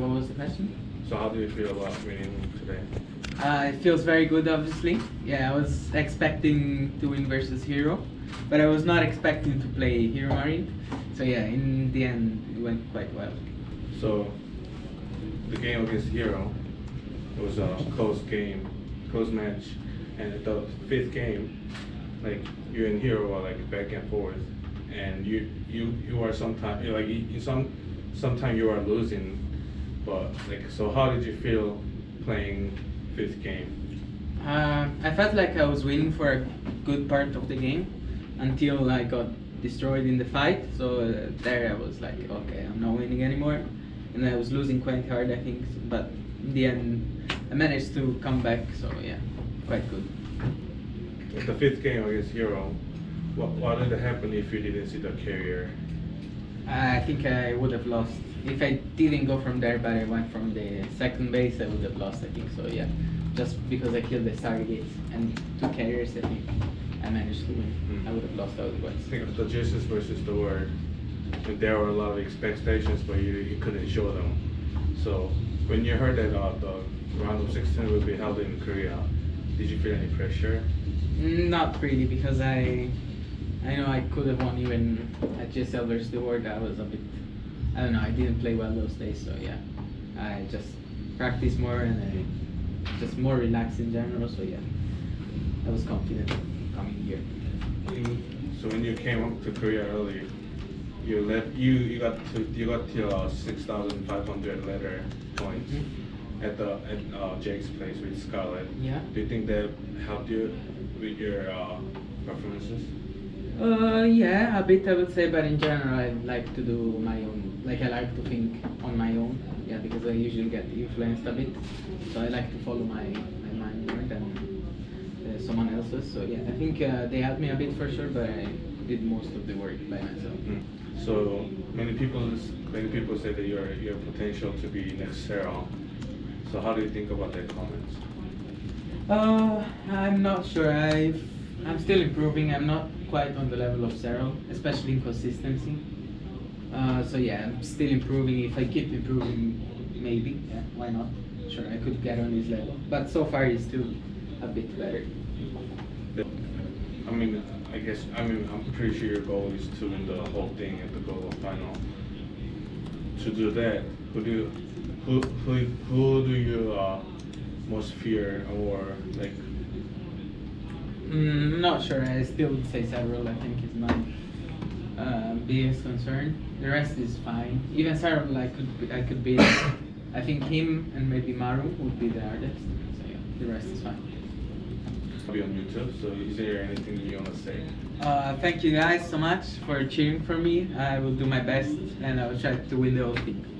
What was the question? So how do you feel about winning today? Uh, it feels very good, obviously. Yeah, I was expecting to win versus Hero, but I was not expecting to play HeRoMaRinE. So yeah, in the end, it went quite well. So the game against Hero it was a close game, close match, and the fifth game, like you and Hero are like back and forth, and you you you are sometimes like you, some sometimes you are losing, but like so how did you feel playing fifth game? Uh, I felt like I was winning for a good part of the game until I got destroyed in the fight. So uh, there I was like, okay, I'm not winning anymore, and I was losing quite hard, I think. But in the end, I managed to come back. So yeah, quite good. At the fifth game against Hero, what what did happen if you didn't see the carrier? I think I would have lost if I didn't go from there, but I went from the second base. I would have lost. I think so. Yeah, just because I killed the Stargates and two carriers. I think I managed to win. Mm. I would have lost otherwise. Think of the GSL versus the World. And there were a lot of expectations, but you, you couldn't show them. So when you heard that uh, the round of 16 will be held in Korea, did you feel any pressure? Not really, because I I know I could have won even at GSL versus the World. I was a bit I don't know. I didn't play well those days, so yeah. I just practiced more and I just more relaxed in general. So yeah, I was confident coming here. So when you came up to Korea early, you left you you got to you got to uh, 6,500 ladder points Mhm. at the at uh, Jake's place with Scarlett. Yeah. Do you think that helped you with your uh, performances? Uh, yeah, a bit I would say, but in general, I like to do my own. Like I like to think on my own. Yeah, because I usually get influenced a bit, so I like to follow my my mind more than uh, someone else's. So yeah, I think uh, they helped me a bit for sure, but I did most of the work by myself. Mm. So many people many people say that you're you have potential to be next Serral. So how do you think about that comment? Uh, I'm not sure. I I'm still improving. I'm not quite on the level of Serral, especially in consistency. Uh, so yeah, I'm still improving. If I keep improving, maybe. Yeah, why not? Sure, I could get on his level. But so far, he's still a bit better. I mean, I guess I mean I'm pretty sure your goal is to win the whole thing at the global final. To do that, who do you, who who who do you uh, most fear or like? Mm, not sure. I still would say Serral. I think is my uh, biggest concern. The rest is fine. Even Serral, I could be, I could beat. I think him and maybe Maru would be the hardest. So yeah, the rest is fine. Be on YouTube. So is there anything you want to say? Uh, thank you guys so much for cheering for me. I will do my best and I will try to win the whole thing.